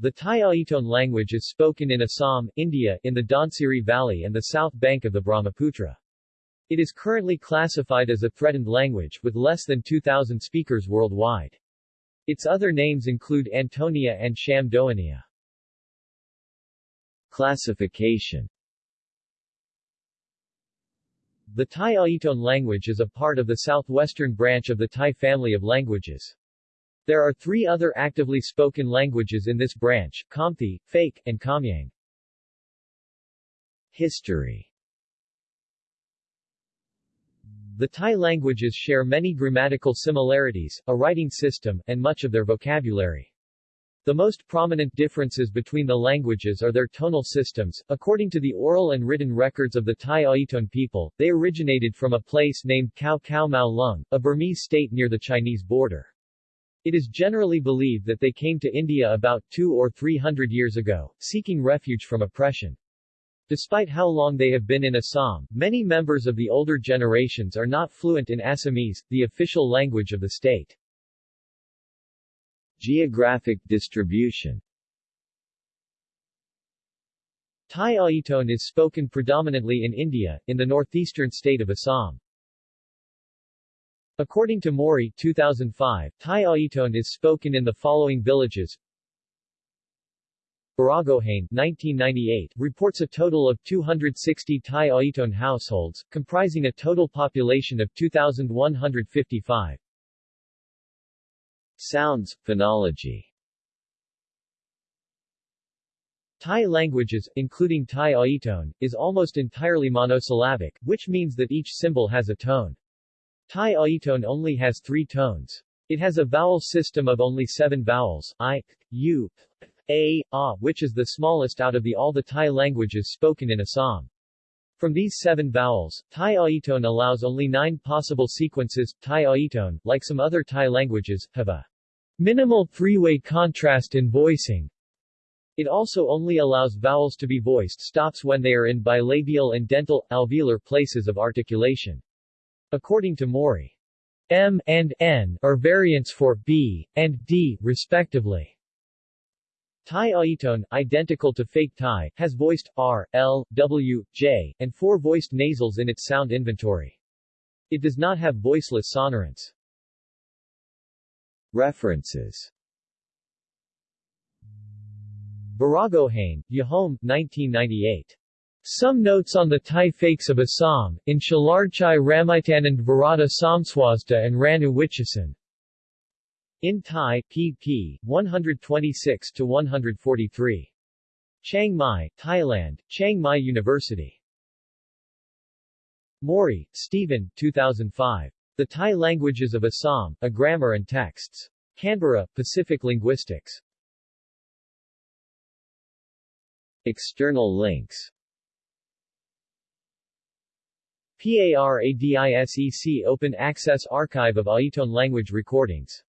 The Tai Aiton language is spoken in Assam, India, in the Dhansiri Valley and the south bank of the Brahmaputra. It is currently classified as a threatened language, with less than 2,000 speakers worldwide. Its other names include Antonia and Shamdoania. Classification The Tai Aiton language is a part of the southwestern branch of the Tai family of languages. There are three other actively spoken languages in this branch, Khamti, Phake, and Khamyang. History The Tai languages share many grammatical similarities, a writing system, and much of their vocabulary. The most prominent differences between the languages are their tonal systems. According to the oral and written records of the Tai Aiton people, they originated from a place named Khao Khao Mau Lung, a Burmese state near the Chinese border. It is generally believed that they came to India about two or three hundred years ago, seeking refuge from oppression. Despite how long they have been in Assam, many members of the older generations are not fluent in Assamese, the official language of the state. Geographic distribution Tai Aiton is spoken predominantly in India, in the northeastern state of Assam. According to Morey 2005, Tai Aiton is spoken in the following villages. Baragohain 1998 reports a total of 260 Tai Aiton households, comprising a total population of 2,155. Sounds, phonology Tai languages, including Tai Aiton, is almost entirely monosyllabic, which means that each symbol has a tone. Tai Aiton only has three tones. It has a vowel system of only seven vowels, i, u, a, a, which is the smallest out of the all the Tai languages spoken in Assam. From these seven vowels, Tai Aiton allows only nine possible sequences. Tai Aiton, like some other Tai languages, have a minimal three-way contrast in voicing. It also only allows vowels to be voiced stops when they are in bilabial and dental, alveolar places of articulation. According to Morey, M and N are variants for B and D, respectively. Tai Aiton, identical to Phake Tai, has voiced R, L, W, J, and four voiced nasals in its sound inventory. It does not have voiceless sonorants. References Baragohain, Yehom, 1998. Some notes on the Tai Phakes of Assam, in Shalarchai Ramaitanand Varada Samswasda and Ranu Wichasan. In Tai, pp. 126-143. Chiang Mai, Thailand, Chiang Mai University. Morey, Stephen 2005. The Tai Languages of Assam, A Grammar and Texts. Canberra, Pacific Linguistics. External links PARADISEC Open Access Archive of Aiton language recordings